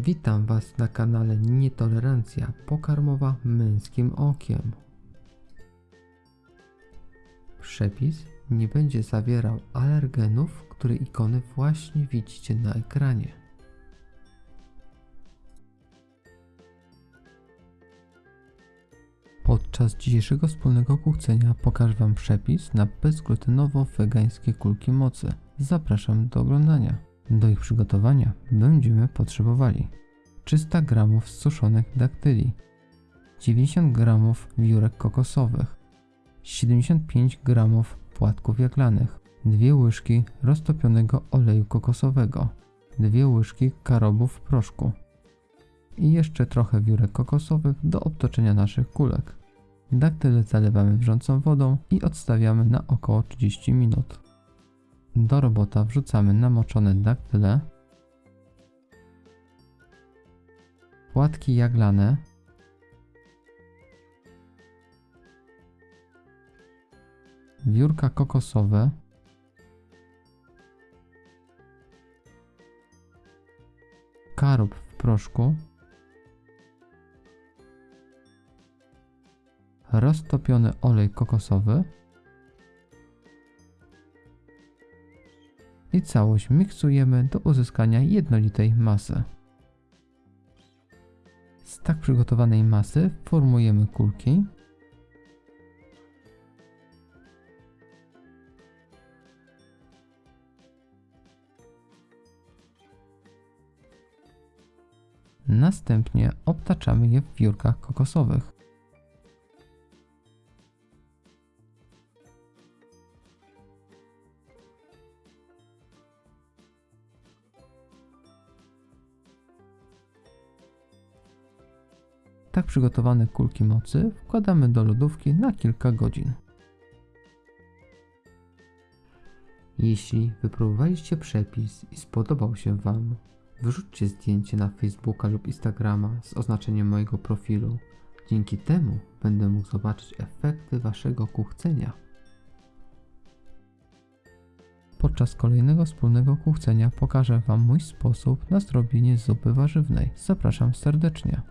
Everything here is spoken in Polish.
Witam Was na kanale Nietolerancja pokarmowa męskim okiem. Przepis nie będzie zawierał alergenów, które ikony właśnie widzicie na ekranie. Podczas dzisiejszego wspólnego kuchcenia pokażę Wam przepis na bezglutenowo-wegańskie kulki mocy. Zapraszam do oglądania. Do ich przygotowania będziemy potrzebowali 300 g suszonych daktyli, 90 g wiórek kokosowych, 75 g płatków jaglanych, 2 łyżki roztopionego oleju kokosowego, 2 łyżki karobów proszku i jeszcze trochę wiórek kokosowych do obtoczenia naszych kulek. Daktyle zalewamy wrzącą wodą i odstawiamy na około 30 minut. Do robota wrzucamy namoczone daktyle, płatki jaglane, wiórka kokosowe, karob w proszku, roztopiony olej kokosowy i całość miksujemy do uzyskania jednolitej masy. Z tak przygotowanej masy formujemy kulki. Następnie obtaczamy je w wiórkach kokosowych. Tak przygotowane kulki mocy wkładamy do lodówki na kilka godzin. Jeśli wypróbowaliście przepis i spodobał się Wam, wyrzućcie zdjęcie na Facebooka lub Instagrama z oznaczeniem mojego profilu. Dzięki temu będę mógł zobaczyć efekty Waszego kuchcenia. Podczas kolejnego wspólnego kuchcenia pokażę Wam mój sposób na zrobienie zupy warzywnej. Zapraszam serdecznie.